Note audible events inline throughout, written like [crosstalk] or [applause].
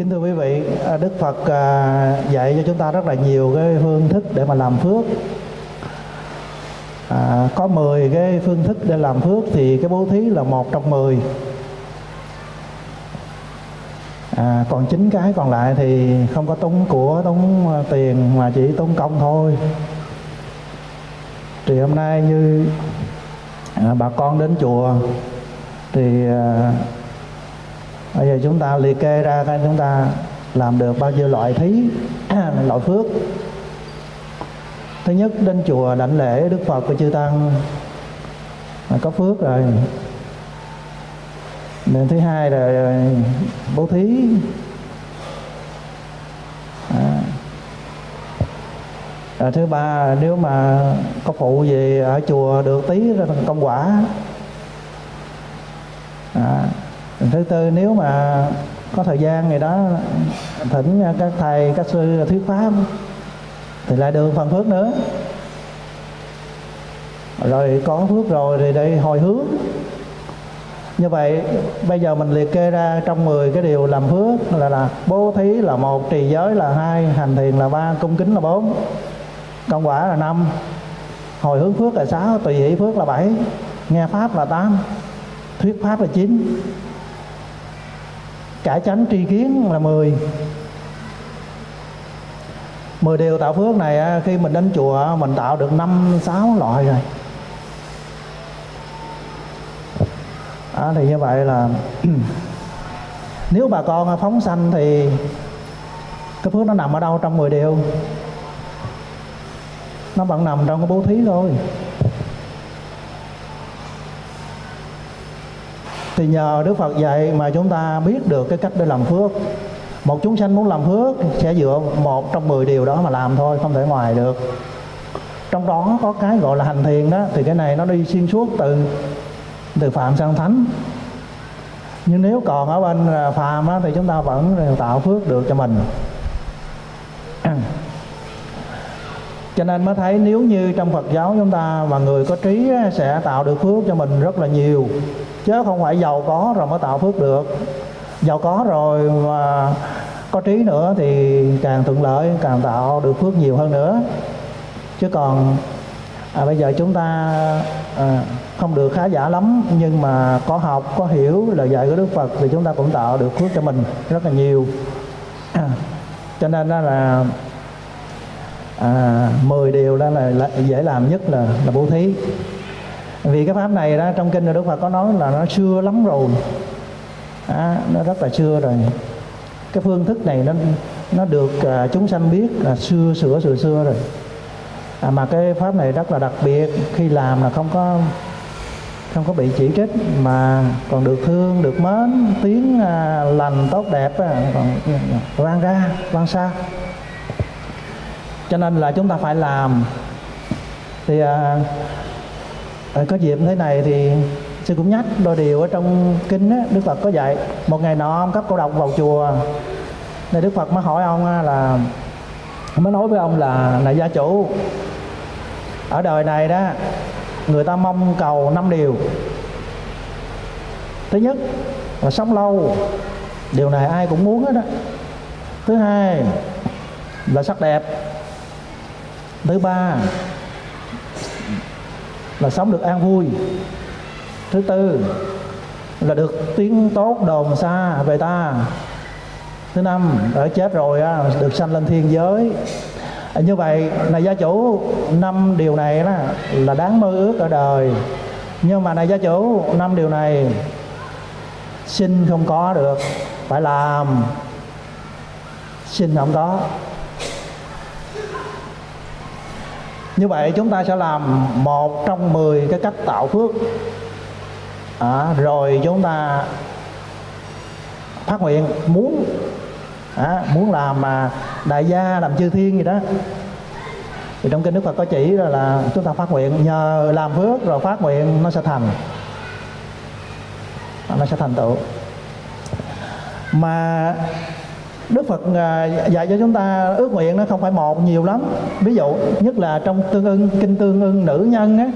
kính thưa quý vị à, Đức Phật à, dạy cho chúng ta rất là nhiều cái phương thức để mà làm phước. À, có 10 cái phương thức để làm phước thì cái bố thí là một trong 10 à, còn chín cái còn lại thì không có tốn của tốn à, tiền mà chỉ tốn công thôi. Thì hôm nay như à, bà con đến chùa thì à, bây giờ chúng ta liệt kê ra coi chúng ta làm được bao nhiêu loại thí, [clears throat] loại phước. Thứ nhất, đến chùa đảnh lễ đức phật và chư tăng. Là có phước rồi. Nên thứ hai là bố thí. À. Thứ ba, nếu mà có phụ gì ở chùa được tí công quả à, thứ tư, nếu mà có thời gian ngày đó, thỉnh các thầy, các sư thuyết pháp thì lại được phần phước nữa. Rồi có phước rồi thì đây hồi hướng. Như vậy, bây giờ mình liệt kê ra trong 10 cái điều làm phước là là bố thí là một, trì giới là hai, hành thiền là ba, cung kính là bốn, công quả là năm, hồi hướng phước là sáu, tùy hỷ phước là bảy, nghe pháp là tám, thuyết pháp là chín cả chánh tri kiến là 10 10 điều tạo phước này khi mình đến chùa mình tạo được năm sáu loại rồi. À, thì như vậy là [clears throat] nếu bà con phóng sanh thì cái phước nó nằm ở đâu trong 10 điều? Nó vẫn nằm trong cái bố thí thôi. Thì nhờ Đức Phật dạy mà chúng ta biết được cái cách để làm phước. Một chúng sanh muốn làm phước sẽ dựa một trong 10 điều đó mà làm thôi không thể ngoài được. Trong đó có cái gọi là hành thiền đó thì cái này nó đi xuyên suốt từ từ phạm sang thánh. Nhưng nếu còn ở bên à, phàm á, thì chúng ta vẫn tạo phước được cho mình. [clears throat] Cho nên mới thấy nếu như trong Phật giáo chúng ta mà người có trí sẽ tạo được phước cho mình rất là nhiều chứ không phải giàu có rồi mới tạo phước được. Giàu có rồi mà có trí nữa thì càng thuận lợi càng tạo được phước nhiều hơn nữa. Chứ còn à, bây giờ chúng ta à, không được khá giả lắm nhưng mà có học có hiểu lời dạy của Đức Phật thì chúng ta cũng tạo được phước cho mình rất là nhiều. À, [clears throat] cho nên đó là à, 10 điều đó là, là dễ làm nhất là là bố thí vì cái pháp này đó trong kinh Đức Phật có nói là nó xưa lắm rồi. À, nó rất là xưa rồi. Cái phương thức này nó nó được à, chúng sanh biết là xưa sửa sửa xưa rồi. À, mà cái pháp này rất là đặc biệt. Khi làm là không có không có bị chỉ trích mà còn được thương được mến tiếng à, lành tốt đẹp à, còn vang ra vang xa. Cho nên là chúng ta phải làm. Thì à, à, có dịp thế này thì sư cũng nhắc đôi điều ở trong kinh á, đức phật có dạy một ngày nọ ông cấp cô độc vào chùa. Nên đức phật mới hỏi ông là mới nói với ông là là gia chủ ở đời này đó người ta mong cầu năm điều. Thứ nhất là sống lâu điều này ai cũng muốn hết đó thứ hai là sắc đẹp. Thứ ba là sống được an vui. Thứ tư là được tiếng tốt đồn xa về ta. Thứ năm ở chết rồi được sanh lên thiên giới. À, như vậy, này gia chủ, năm điều này đó là đáng mơ ước ở đời. Nhưng mà này gia chủ, năm điều này xin không có được. Phải làm. Xin không có. Như vậy chúng ta sẽ làm một trong 10 cái cách tạo phước. À, rồi chúng ta phát nguyện muốn à, muốn làm mà đại gia làm chư thiên gì đó. Thì trong kinh đức phật có chỉ là, là chúng ta phát nguyện nhờ làm phước rồi phát nguyện nó sẽ thành. Nó sẽ thành tựu. Mà Đức Phật à, dạy cho chúng ta ước nguyện nó không phải một, nhiều lắm. Ví dụ, nhất là trong tương ưng, kinh tương ưng, nữ nhân á,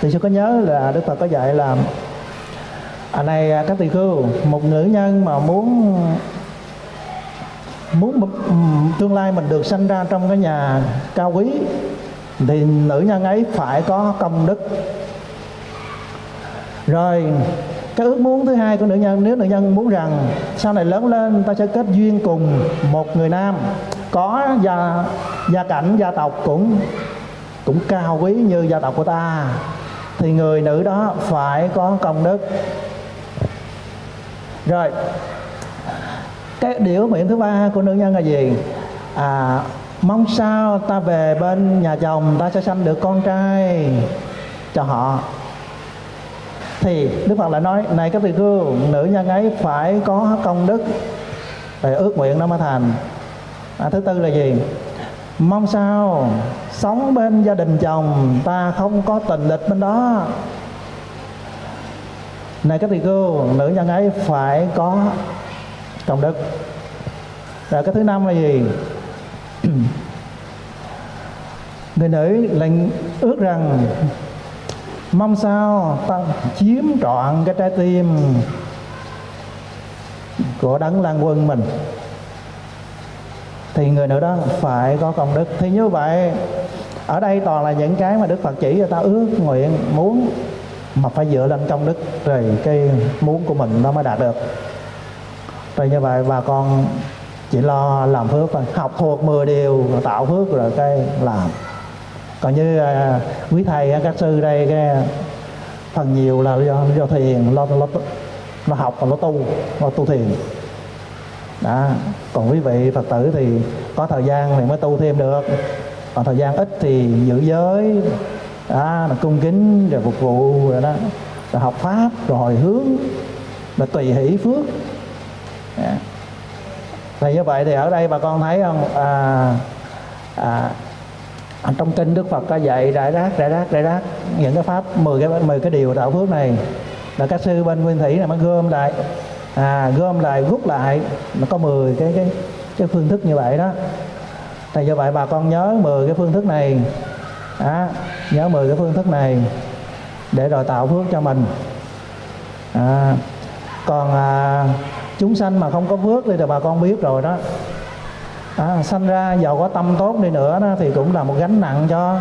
thì sư có nhớ là Đức Phật có dạy là à này à, các tỳ khưu, một nữ nhân mà muốn muốn tương lai mình được sanh ra trong cái nhà cao quý, thì nữ nhân ấy phải có công đức. Rồi cái ước muốn thứ hai của nữ nhân, nếu nữ nhân muốn rằng sau này lớn lên ta sẽ kết duyên cùng một người nam, có gia gia cảnh, gia tộc cũng cũng cao quý như gia tộc của ta, thì người nữ đó phải có công đức. Rồi, cái điều nguyện thứ ba của nữ nhân là gì? À mong sao ta về bên nhà chồng, ta sẽ sanh được con trai cho họ thì đức phật lại nói này các vị cư nữ nhân ấy phải có công đức. Để ước nguyện nó mới thành. À, thứ tư là gì? Mong sao sống bên gia đình chồng ta không có tình địch bên đó. Này các vị cư nữ nhân ấy phải có công đức. Rồi cái thứ năm là gì? [clears throat] Người nữ lại ước rằng mong sao ta chiếm trọn cái trái tim của đấng lan quân mình. Thì người nữ đó phải có công đức. Thì như vậy, ở đây toàn là những cái mà đức phật chỉ cho ta ước nguyện muốn mà phải dựa lên công đức rồi cái muốn của mình nó mới đạt được. Rồi như vậy bà con chỉ lo làm phước thôi, học thuộc 10 điều, tạo phước rồi cái làm còn như à, quý thầy à, các sư đây cái phần nhiều là do do thiền lo lo lo học và lo tu lo tu thiền. Đó còn quý vị phật tử thì có thời gian thì mới tu thêm được. Còn thời gian ít thì giữ giới đó là cung kính rồi phục vụ rồi đó rồi học pháp rồi hồi hướng rồi tùy hỷ phước. Đó. thì như vậy thì ở đây bà con thấy không? À, à, trong kinh Đức Phật có dạy rải rác rải rác rải rác những cái pháp 10 cái 10 cái điều tạo phước này là các sư bên nguyên thủy này mới gom lại. À, gom lại rút lại. Nó có 10 cái cái cái phương thức như vậy đó. Thì do vậy bà con nhớ 10 cái phương thức này. À, nhớ 10 cái phương thức này để rồi tạo phước cho mình. À, còn à, chúng sanh mà không có phước thì bà con biết rồi đó à, sanh ra giàu có tâm tốt đi nữa đó, thì cũng là một gánh nặng cho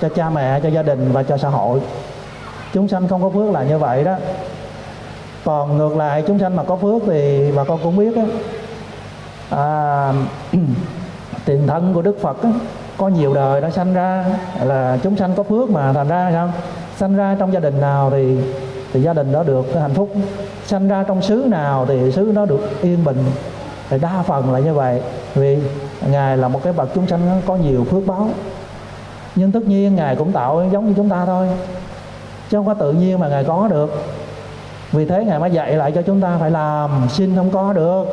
cho cha mẹ cho gia đình và cho xã hội. Chúng sanh không có phước là như vậy đó. Còn ngược lại chúng sanh mà có phước thì bà con cũng biết đó, à, [clears throat] tiền thân của đức phật đó, có nhiều đời đã sanh ra là chúng sanh có phước mà thành ra không sanh ra trong gia đình nào thì thì gia đình đó được hạnh phúc. Sanh ra trong xứ nào thì xứ nó được yên bình thì đa phần là như vậy. Vì ngài là một cái bậc chúng sanh có nhiều phước báo. Nhưng tất nhiên ngài cũng tạo giống như chúng ta thôi. Chứ không có tự nhiên mà ngài có được. Vì thế ngài mới dạy lại cho chúng ta phải làm, xin không có được.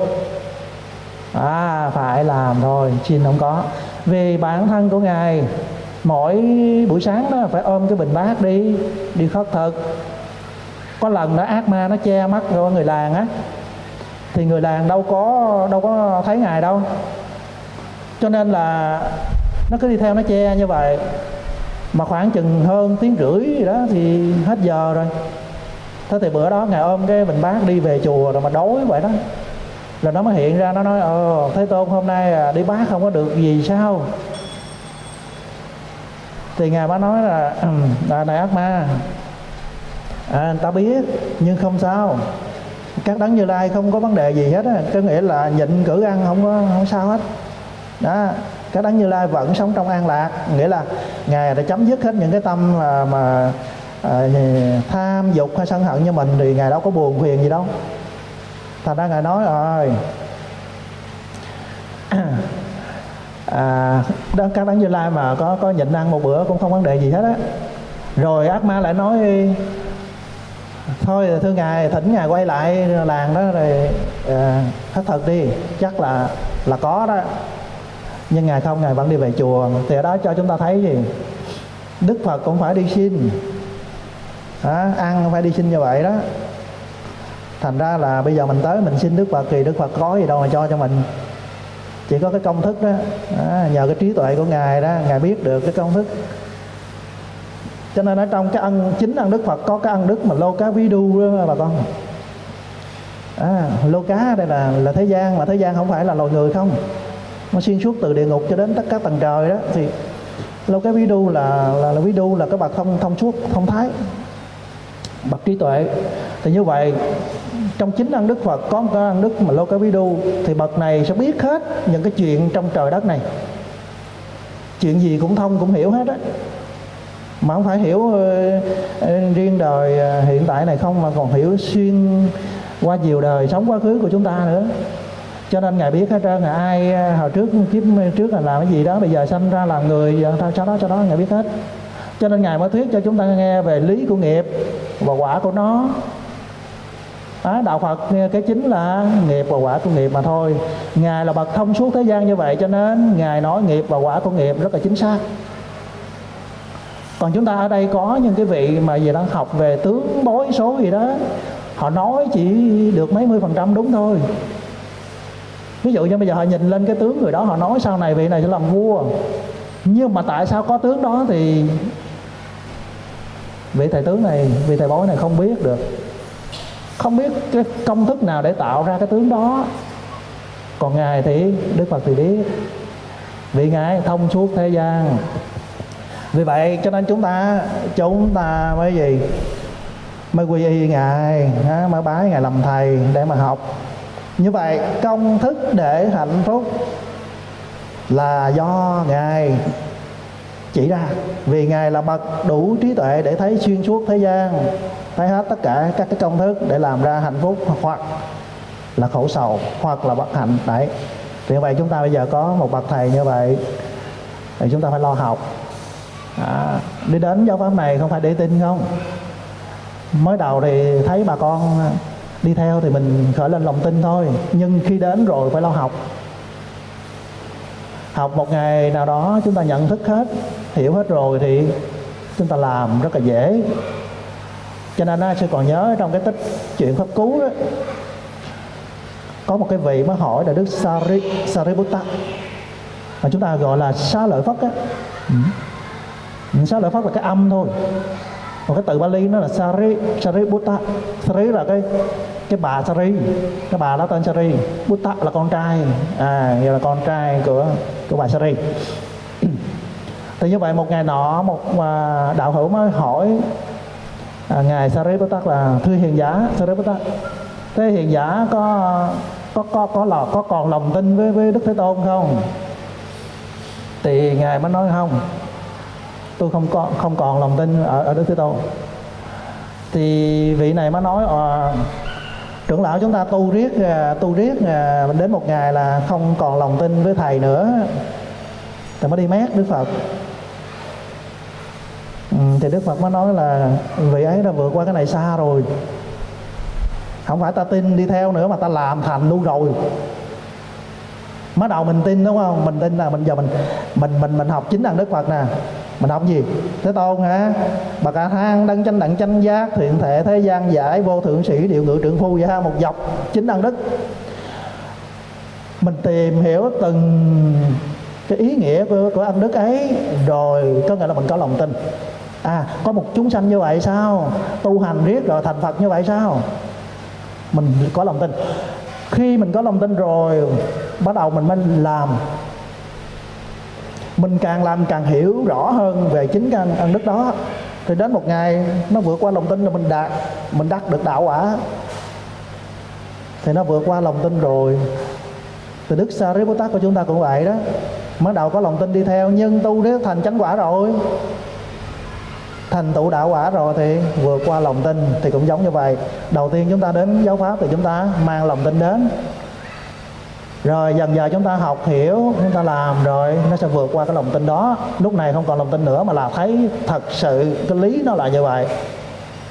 À phải làm thôi, xin không có. Vì bản thân của ngài, mỗi buổi sáng đó phải ôm cái bình bát đi đi khất thực. Có lần đó ác ma nó che mắt của người làng á thì người làng đâu có đâu có thấy ngài đâu. Cho nên là nó cứ đi theo nó che như vậy. Mà khoảng chừng hơn tiếng rưỡi gì đó thì hết giờ rồi. Thế thì bữa đó ngài ôm cái bình bát đi về chùa rồi mà đói vậy đó. Rồi nó mới hiện ra nó nói ờ thế tôn hôm nay à, đi bát không có được gì sao? Thì ngài mới nói là à, này ác ma. À, ta biết nhưng không sao các đấng như lai không có vấn đề gì hết á. Có nghĩa là nhịn cử ăn không có không sao hết. Đó các đấng như lai vẫn sống trong an lạc. Nghĩa là ngài đã chấm dứt hết những cái tâm mà, mà à, tham dục hay sân hận như mình thì ngài đâu có buồn phiền gì đâu. Thành ra ngài nói rồi à, đó, các đấng như lai mà có có nhịn ăn một bữa cũng không vấn đề gì hết á. Rồi ác ma lại nói thôi thưa ngài thỉnh ngài quay lại làng đó rồi ờ, à, thất thật đi. Chắc là là có đó. Nhưng ngài không ngài vẫn đi về chùa. Thì ở đó cho chúng ta thấy gì? Đức phật cũng phải đi xin. Đó, ăn phải đi xin như vậy đó. Thành ra là bây giờ mình tới mình xin đức phật thì đức phật có gì đâu mà cho cho mình. Chỉ có cái công thức đó. Đó nhờ cái trí tuệ của ngài đó ngài biết được cái công thức cho nên ở trong cái ăn chính ăn đức phật có cái ăn đức mà lô cá ví đu đó bà con. À, lô cá đây là là thế gian mà thế gian không phải là loài người không. Nó xuyên suốt từ địa ngục cho đến tất cả tầng trời đó. Thì lô cái ví đu là là, là ví đu là cái bậc thông thông suốt thông thái. Bậc trí tuệ. Thì như vậy trong chính ăn đức phật có một cái ăn đức mà lô cái ví đu thì bậc này sẽ biết hết những cái chuyện trong trời đất này. Chuyện gì cũng thông cũng hiểu hết á mà không phải hiểu ờ, ờ, riêng đời ờ, hiện tại này không mà còn hiểu xuyên qua nhiều đời sống quá khứ của chúng ta nữa. Cho nên ngài biết hết trơn là ai hồi trước kiếp trước là làm cái gì đó bây giờ sanh ra làm người giờ cho đó cho đó ngài biết hết. Cho nên ngài mới thuyết cho chúng ta nghe về lý của nghiệp và quả của nó. À, đạo phật cái chính là nghiệp và quả của nghiệp mà thôi. Ngài là bậc thông suốt thế gian như vậy cho nên ngài nói nghiệp và quả của nghiệp rất là chính xác còn chúng ta ở đây có những cái vị mà gì đang học về tướng bối số gì đó, họ nói chỉ được mấy mươi phần trăm đúng thôi. Ví dụ như bây giờ họ nhìn lên cái tướng người đó, họ nói sau này vị này sẽ làm vua. Nhưng mà tại sao có tướng đó thì vị thầy tướng này, vị thầy bói này không biết được. Không biết cái công thức nào để tạo ra cái tướng đó. Còn ngài thì đức phật thì biết. Vì ngài thông suốt thế gian vì vậy cho nên chúng ta chúng ta mới gì? Mới quy y ngài mới bái ngài làm thầy để mà học. Như vậy công thức để hạnh phúc là do ngài chỉ ra. Vì ngài là bậc đủ trí tuệ để thấy xuyên suốt thế gian, thấy hết tất cả các cái công thức để làm ra hạnh phúc hoặc là khổ sầu, hoặc là bất hạnh. Đấy. Thì như vậy chúng ta bây giờ có một bậc thầy như vậy, thì chúng ta phải lo học à, đi đến giáo pháp này không phải để tin không? Mới đầu thì thấy bà con đi theo thì mình khởi lên lòng tin thôi. Nhưng khi đến rồi phải lo học. Học một ngày nào đó chúng ta nhận thức hết hiểu hết rồi thì chúng ta làm rất là dễ. Cho nên sư còn nhớ trong cái tích chuyện pháp cứu đó có một cái vị mới hỏi là đức Sari, Sariputta. Mà chúng ta gọi là xá lợi phất á. Ừ ừ. lại lợi là cái âm thôi? Còn cái từ Bali nó là Sari Sari Buddha. Sari là cái cái bà Sari. Cái bà đó tên Sari. Buddha là con trai. À giờ là con trai của của bà Sari. [clears throat] Thì như vậy một ngày nọ một à, đạo hữu mới hỏi à, ngài Sariputta là thưa hiền giả Sariputta thế hiền giả có có có có là có còn lòng tin với với Đức Thế Tôn không? Thì ngài mới nói không tôi không có không còn lòng tin ở, ở Đức Thế Tôn. Thì vị này mới nói à, trưởng lão chúng ta tu riết à, tu riết à, đến một ngày là không còn lòng tin với thầy nữa. Thì mới đi mát đức phật. Ừ, thì đức phật mới nói là vị ấy đã vượt qua cái này xa rồi. Không phải ta tin đi theo nữa mà ta làm thành luôn rồi. Mới đầu mình tin đúng không? Mình tin là mình giờ mình mình mình mình học chính đằng đức phật nè mình học gì? Thế tôn hả? Bà cả thang đăng tranh đặng tranh giác thiện thể thế gian giải vô thượng sĩ điều ngự trưởng phu vậy ha một dọc chính đăng đức. Mình tìm hiểu từng cái ý nghĩa của, của ân đức ấy rồi có nghĩa là mình có lòng tin. À có một chúng sanh như vậy sao? Tu hành riết rồi thành phật như vậy sao? Mình có lòng tin. Khi mình có lòng tin rồi bắt đầu mình mới làm mình càng làm càng hiểu rõ hơn về chính cái ân đức đó. Thì đến một ngày, nó vượt qua lòng tin là mình đạt, mình đắc được đạo quả. Thì nó vượt qua lòng tin rồi. Thì đức Sariputta của chúng ta cũng vậy đó. Mới đầu có lòng tin đi theo, nhưng tu nếu thành chánh quả rồi. Thành tựu đạo quả rồi thì vượt qua lòng tin, thì cũng giống như vậy. Đầu tiên chúng ta đến giáo pháp thì chúng ta mang lòng tin đến rồi dần dần chúng ta học hiểu, chúng ta làm rồi, nó sẽ vượt qua cái lòng tin đó. Lúc này không còn lòng tin nữa mà là thấy thật sự cái lý nó là như vậy.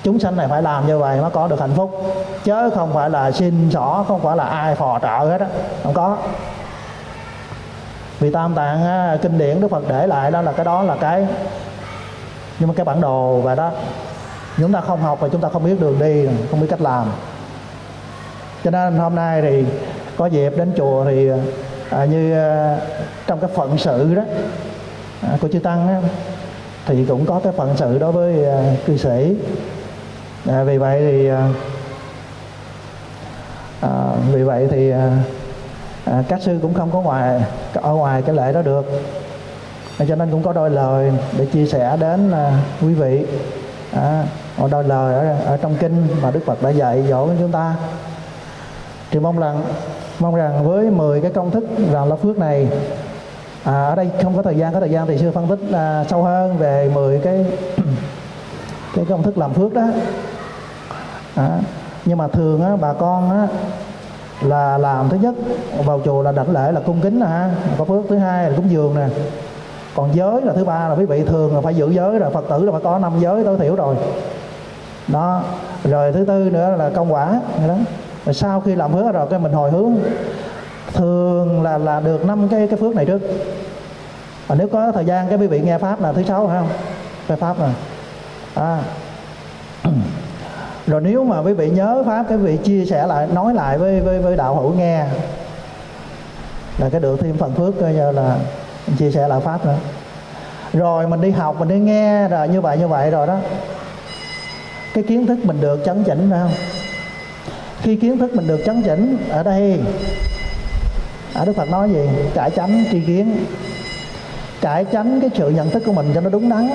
Chúng sanh này phải làm như vậy mới có được hạnh phúc. Chứ không phải là xin xỏ, không phải là ai phò trợ hết á, không có. Vì tam tạng kinh điển đức phật để lại đó là cái đó là cái, nhưng mà cái bản đồ và đó, chúng ta không học và chúng ta không biết đường đi, không biết cách làm. Cho nên hôm nay thì có dịp đến chùa thì à, như à, trong cái phận sự đó à, của chư tăng á, thì cũng có cái phận sự đối với à, cư sĩ. À, vì vậy thì à, à vì vậy thì à, à, các sư cũng không có ngoài ở ngoài cái lễ đó được. Cho nên cũng có đôi lời để chia sẻ đến à, quý vị. À, một đôi lời ở, ở trong kinh mà Đức Phật đã dạy dỗ chúng ta. Thì mong rằng mong rằng với 10 cái công thức rằng là phước này à, ở đây không có thời gian có thời gian thì sư phân tích à, sâu hơn về 10 cái [clears throat] cái công thức làm phước đó. À, nhưng mà thường á, bà con á, là làm thứ nhất vào chùa là đảnh lễ là cung kính nè ha có phước. Thứ hai là cúng dường nè. Còn giới là thứ ba là quý vị thường là phải giữ giới rồi phật tử là phải có năm giới tối thiểu rồi. Đó rồi thứ tư nữa là công quả đó và sau khi làm phước rồi cái mình hồi hướng, thường là là được năm cái cái phước này trước. Và nếu có thời gian cái quý vị nghe pháp là thứ sáu phải không? Cái pháp này. À. [clears throat] rồi nếu mà quý vị nhớ pháp, cái vị chia sẻ lại, nói lại với với với đạo hữu nghe, là cái được thêm phần phước coi như là chia sẻ lại pháp nữa. Rồi mình đi học, mình đi nghe, rồi như vậy như vậy rồi đó. Cái kiến thức mình được chấn chỉnh phải không? Khi kiến thức mình được chấn chỉnh ở đây ở đức phật nói gì? Cải tránh tri kiến. Cải tránh cái sự nhận thức của mình cho nó đúng đắn.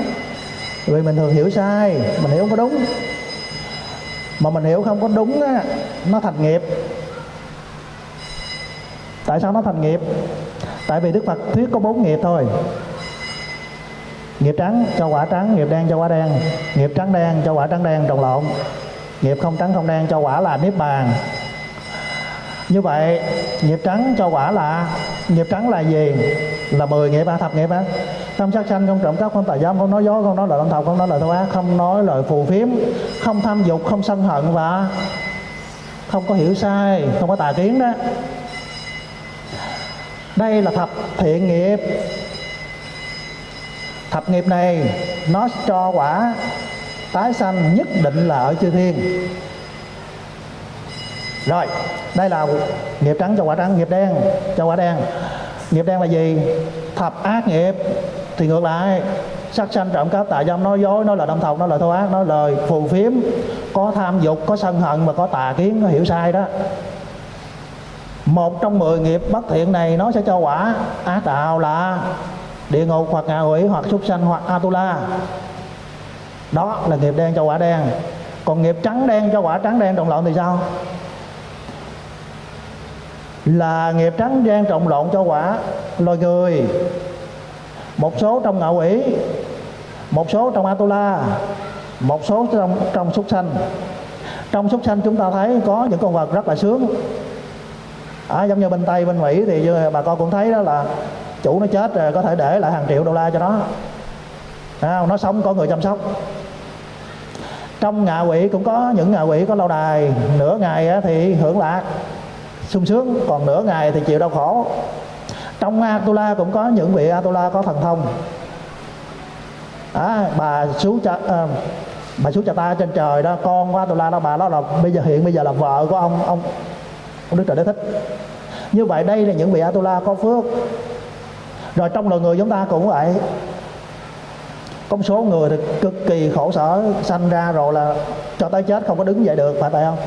Vì mình thường hiểu sai, mình hiểu không có đúng. Mà mình hiểu không có đúng á, nó thành nghiệp. Tại sao nó thành nghiệp? Tại vì đức phật thuyết có bốn nghiệp thôi. Nghiệp trắng cho quả trắng, nghiệp đen cho quả đen. Nghiệp trắng đen cho quả trắng đen, trồng lộn nghiệp không trắng không đen cho quả là niết bàn. Như vậy, nghiệp trắng cho quả là, nghiệp trắng là gì? Là 10 nghiệp ba thập nghiệp á. Không sát sanh không trộm cắp, không tà dâm, không nói dối, không nói lời lăng thọc, không nói lời thô ác, không nói lời phù phiếm, không tham dục, không sân hận và không có hiểu sai, không có tà kiến đó. Đây là thập thiện nghiệp. Thập nghiệp này, nó cho quả tái sanh nhất định là ở chư thiên. Rồi, đây là nghiệp trắng cho quả trắng, nghiệp đen cho quả đen. Nghiệp đen là gì? Thập ác nghiệp. Thì ngược lại sát sanh trộm cắp, tà dâm, nói dối, nói lời đâm thọc, nói lời thô ác, nói lời phù phiếm. Có tham dục, có sân hận mà có tà kiến, có hiểu sai đó. Một trong mười nghiệp bất thiện này nó sẽ cho quả ác đạo là địa ngục hoặc ngạ quỷ hoặc súc sanh hoặc atula đó là nghiệp đen cho quả đen. Còn nghiệp trắng đen cho quả trắng đen trộn lộn thì sao? Là nghiệp trắng đen trộn lộn cho quả loài người. Một số trong ngạo ủy, một số trong atula một số trong trong súc sanh. Trong súc sanh chúng ta thấy có những con vật rất là sướng. À, giống như bên tây bên mỹ thì bà con cũng thấy đó là chủ nó chết rồi có thể để lại hàng triệu đô la cho nó. À, nó sống có người chăm sóc trong ngạ quỷ cũng có những ngạ quỷ có lâu đài. Nửa ngày thì hưởng lạc sung sướng. Còn nửa ngày thì chịu đau khổ. Trong Atula cũng có những vị Atula có thần thông. À, bà xuống cha à, bà xuống cha ta trên trời đó con của Atula đó bà đó là bây giờ hiện bây giờ là vợ của ông ông ông Đức Trời Đế Thích. Như vậy đây là những vị Atula có phước. Rồi trong loài người chúng ta cũng vậy có một số người thì cực kỳ khổ sở, sanh ra rồi là cho tới chết không có đứng dậy được, phải vậy không?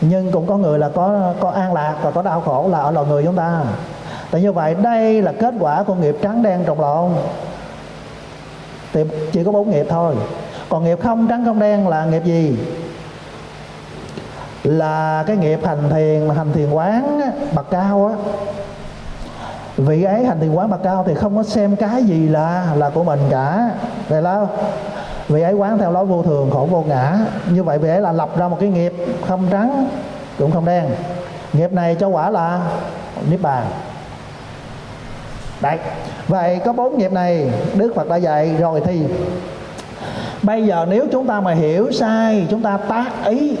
Nhưng cũng có người là có có an lạc và có đau khổ là ở loài người chúng ta. Tại như vậy đây là kết quả của nghiệp trắng đen trồng lộn. Thì chỉ có bốn nghiệp thôi. Còn nghiệp không trắng không đen là nghiệp gì? Là cái nghiệp hành thiền hành thiền quán bậc cao á vị ấy hành thiền quán bậc cao thì không có xem cái gì là là của mình cả. Vậy là vị ấy quán theo lối vô thường, khổ vô ngã. Như vậy vị ấy là lập ra một cái nghiệp không trắng, cũng không đen. Nghiệp này cho quả là niết bàn. Đấy. Vậy có bốn nghiệp này, đức phật đã dạy rồi thì bây giờ nếu chúng ta mà hiểu sai, chúng ta tác ý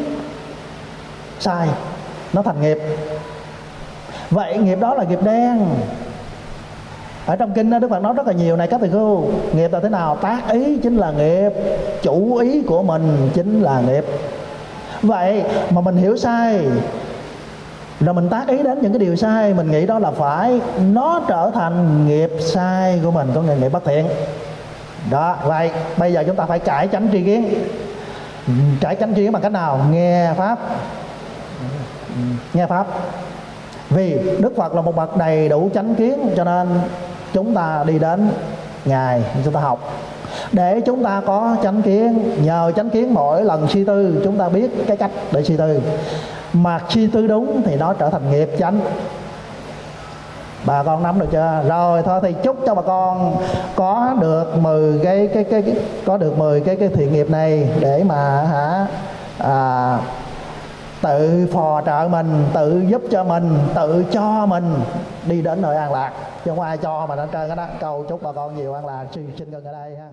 sai, nó thành nghiệp. Vậy nghiệp đó là nghiệp đen ở trong kinh đó, Đức Phật nói rất là nhiều này các thầy cô nghiệp là thế nào? Tác ý chính là nghiệp chủ ý của mình chính là nghiệp. Vậy mà mình hiểu sai rồi mình tác ý đến những cái điều sai mình nghĩ đó là phải nó trở thành nghiệp sai của mình có nghĩa nghiệp bất thiện. Đó vậy bây giờ chúng ta phải cải tránh tri kiến. Cải tránh tri kiến bằng cách nào? Nghe pháp. Nghe pháp. Vì đức phật là một bậc đầy đủ chánh kiến cho nên chúng ta đi đến ngài chúng ta học. Để chúng ta có chánh kiến nhờ chánh kiến mỗi lần suy tư chúng ta biết cái cách để suy tư. Mà suy tư đúng thì nó trở thành nghiệp chánh. Bà con nắm được chưa? Rồi thôi thì chúc cho bà con có được 10 cái cái cái, cái có được 10 cái cái thiện nghiệp này để mà hả à, tự phò trợ mình, tự giúp cho mình, tự cho mình đi đến nơi an lạc. Chứ không ai cho mà nó trơn cái đó cầu chúc bà con nhiều an lạc. Xin xin ngừng ở đây ha.